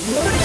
What?